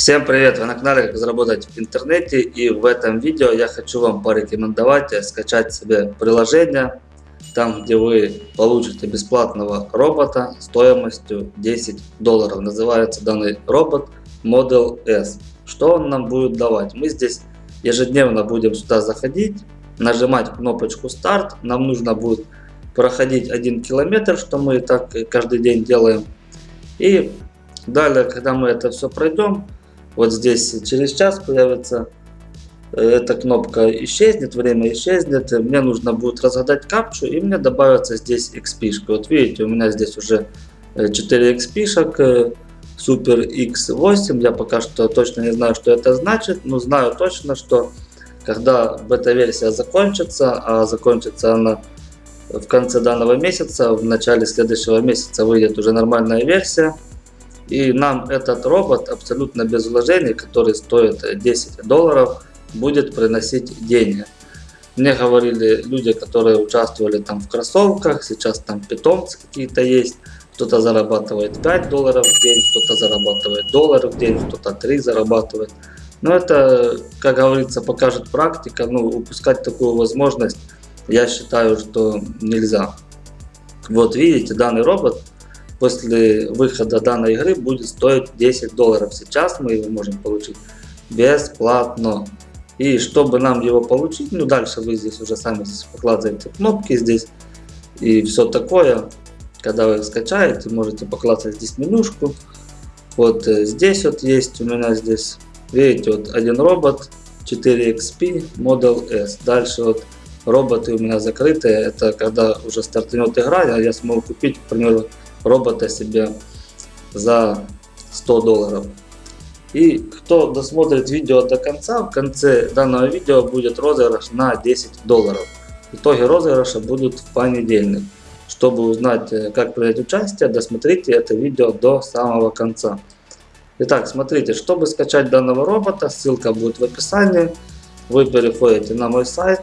Всем привет! Вы на канале Как заработать в интернете и в этом видео я хочу вам порекомендовать скачать себе приложение, там где вы получите бесплатного робота стоимостью 10 долларов. Называется данный робот Model S. Что он нам будет давать? Мы здесь ежедневно будем сюда заходить, нажимать кнопочку старт. Нам нужно будет проходить один километр, что мы так каждый день делаем. И далее, когда мы это все пройдем, вот здесь через час появится э, эта кнопка исчезнет, время исчезнет. Мне нужно будет разгадать капчу и мне добавится здесь XP. -шка. Вот видите, у меня здесь уже 4 XP -шек, Super X8. Я пока что точно не знаю, что это значит, но знаю точно, что когда бета-версия закончится, а закончится она в конце данного месяца, в начале следующего месяца выйдет уже нормальная версия, и нам этот робот абсолютно без вложений, который стоит 10 долларов, будет приносить деньги. Мне говорили люди, которые участвовали там в кроссовках, сейчас там питомцы какие-то есть. Кто-то зарабатывает 5 долларов в день, кто-то зарабатывает доллар в день, кто-то 3 зарабатывает. Но это, как говорится, покажет практика. Ну, упускать такую возможность, я считаю, что нельзя. Вот видите, данный робот после выхода данной игры будет стоить 10 долларов. Сейчас мы его можем получить бесплатно. И чтобы нам его получить, ну дальше вы здесь уже сами здесь покладываете кнопки здесь и все такое. Когда вы скачаете, можете поклацать здесь менюшку. Вот э, здесь вот есть у меня здесь, видите, вот один робот 4XP Model S. Дальше вот роботы у меня закрытые. Это когда уже стартанет игра, я смогу купить, к примеру, робота себе за 100 долларов. И кто досмотрит видео до конца, в конце данного видео будет розыгрыш на 10 долларов. Итоги розыгрыша будут в понедельник. Чтобы узнать, э, как принять участие, досмотрите это видео до самого конца. Итак, смотрите, чтобы скачать данного робота, ссылка будет в описании. Вы переходите на мой сайт.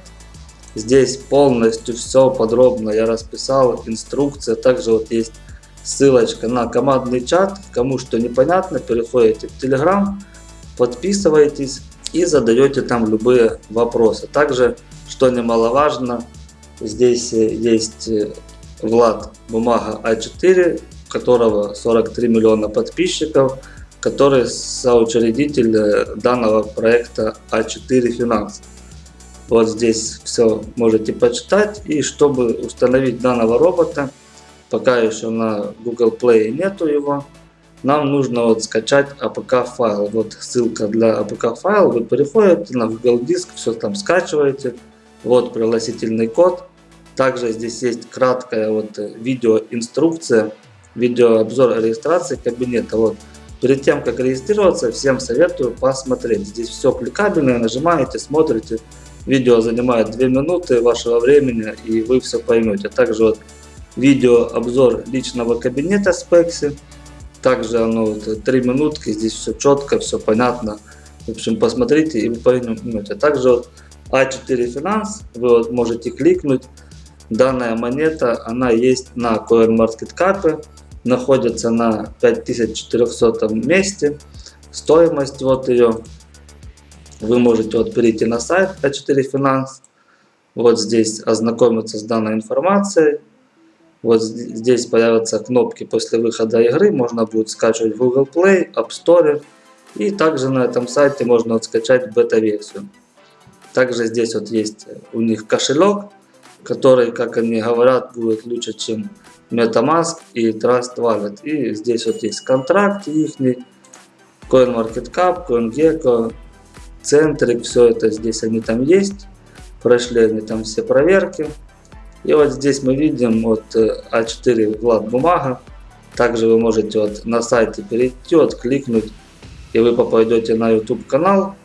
Здесь полностью все подробно я расписал, инструкция. Также вот есть ссылочка на командный чат. Кому что непонятно, переходите в Telegram, подписывайтесь и задаете там любые вопросы. Также, что немаловажно, здесь э, есть э, Влад Бумага А4, у которого 43 миллиона подписчиков, который соучредитель э, данного проекта А4 Финанс. Вот здесь все можете почитать. И чтобы установить данного робота, пока еще на Google Play нету его, нам нужно вот скачать APK файл. Вот ссылка для APK файл. Вы переходите на Google Диск, все там скачиваете. Вот пригласительный код. Также здесь есть краткая вот видео инструкция, видеообзор регистрации кабинета. Вот. Перед тем как регистрироваться, всем советую посмотреть. Здесь все кликабельное, нажимаете, смотрите. Видео занимает 2 минуты вашего времени и вы все поймете. Также вот видео обзор личного кабинета Spexy. Также оно вот, 3 минутки, здесь все четко, все понятно. В общем, посмотрите и вы поймете. Также вот А4 Finance, вы вот можете кликнуть. Данная монета, она есть на CoinMarketCap, находится на 5400 месте. Стоимость вот ее, вы можете вот перейти на сайт А4 Finance, вот здесь ознакомиться с данной информацией. Вот здесь появятся кнопки после выхода игры, можно будет скачивать Google Play, App Store. И также на этом сайте можно вот скачать бета-версию. Также здесь вот есть у них кошелек, который, как они говорят, будет лучше, чем MetaMask и Trust Wallet. И здесь вот есть контракт их, CoinMarketCap, CoinGecko, Centric, все это здесь они там есть. Прошли они там все проверки. И вот здесь мы видим вот А4 э, Влад бумага. Также вы можете вот на сайте перейти, вот кликнуть, и вы попадете на YouTube канал.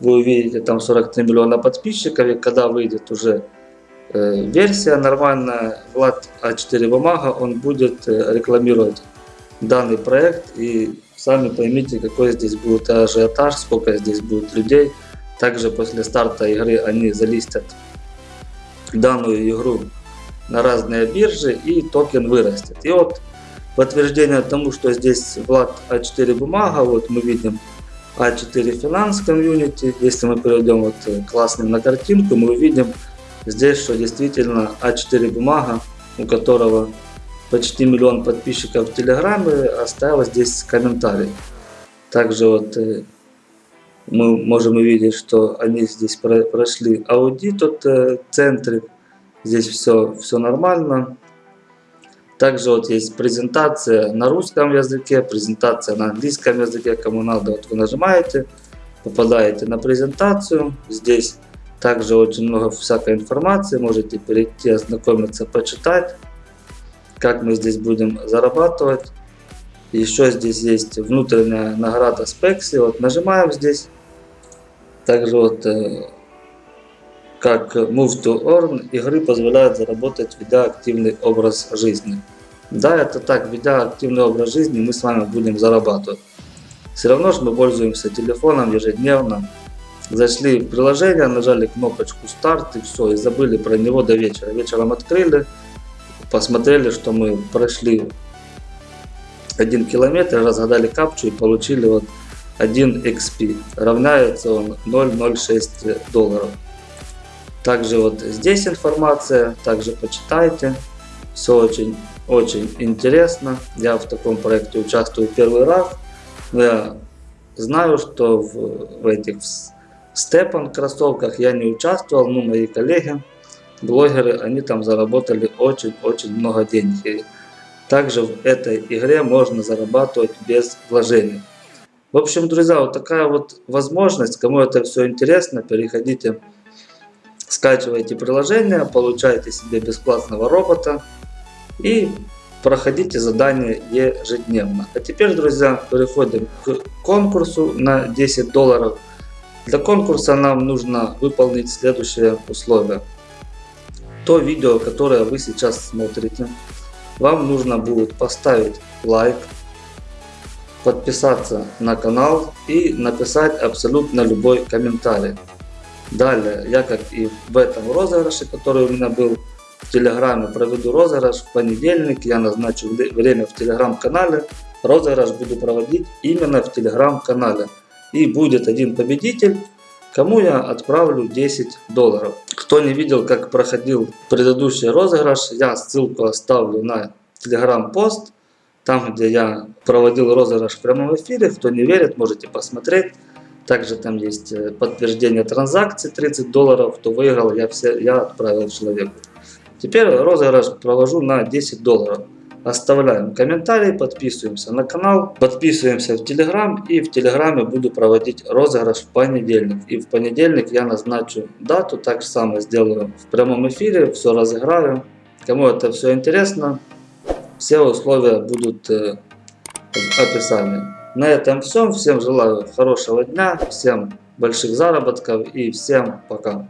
Вы увидите там 43 миллиона подписчиков, и когда выйдет уже э, версия нормальная, Влад А4 бумага, он будет э, рекламировать данный проект. И сами поймите, какой здесь будет ажиотаж, сколько здесь будет людей. Также после старта игры они залистят данную игру на разные биржи и токен вырастет. И вот подтверждение тому, что здесь Влад А4 бумага, вот мы видим А4 Finance Community. Если мы перейдем вот кликнем на картинку, мы увидим здесь, что действительно А4 бумага, у которого почти миллион подписчиков в Телеграме, оставила здесь комментарий. Также вот мы можем увидеть, что они здесь прошли аудит от э, центре. Здесь все, все нормально. Также вот есть презентация на русском языке, презентация на английском языке, кому надо, вот вы нажимаете, попадаете на презентацию. Здесь также очень много всякой информации, можете перейти, ознакомиться, почитать, как мы здесь будем зарабатывать. Еще здесь есть внутренняя награда Спекси, вот нажимаем здесь. Также вот как Move to Earn игры позволяют заработать, ведя активный образ жизни. Да, это так, ведя активный образ жизни, мы с вами будем зарабатывать. Все равно же мы пользуемся телефоном ежедневно. Зашли в приложение, нажали кнопочку старт и все, и забыли про него до вечера. Вечером открыли, посмотрели, что мы прошли 1 километр, разгадали капчу и получили вот 1 XP. Равняется он 0,06 долларов. Также вот здесь информация, также почитайте. Все очень, очень интересно. Я в таком проекте участвую первый раз. Но я знаю, что в, в этих степан кроссовках я не участвовал, но мои коллеги, блогеры, они там заработали очень-очень много денег. И также в этой игре можно зарабатывать без вложений. В общем, друзья, вот такая вот возможность. Кому это все интересно, переходите скачивайте приложение, получаете себе бесплатного робота и проходите задания ежедневно. А теперь, друзья, переходим к конкурсу на 10 долларов. Для конкурса нам нужно выполнить следующие условия. То видео, которое вы сейчас смотрите, вам нужно будет поставить лайк, подписаться на канал и написать абсолютно любой комментарий. Далее, я как и в этом розыгрыше, который у меня был в Телеграме, проведу розыгрыш в понедельник. Я назначу время в Телеграм-канале. Розыгрыш буду проводить именно в Телеграм-канале. И будет один победитель, кому я отправлю 10 долларов. Кто не видел, как проходил предыдущий розыгрыш, я ссылку оставлю на Телеграм-пост. Там, где я проводил розыгрыш в прямом эфире. Кто не верит, можете посмотреть. Также там есть э, подтверждение транзакции 30 долларов, кто выиграл, я, все, я отправил человеку. Теперь розыгрыш провожу на 10 долларов. Оставляем комментарий, подписываемся на канал, подписываемся в Телеграм и в Телеграме буду проводить розыгрыш в понедельник. И в понедельник я назначу дату, так же самое сделаю в прямом эфире, все разыграю. Кому это все интересно, все условия будут э, в описании. На этом все. Всем желаю хорошего дня, всем больших заработков и всем пока.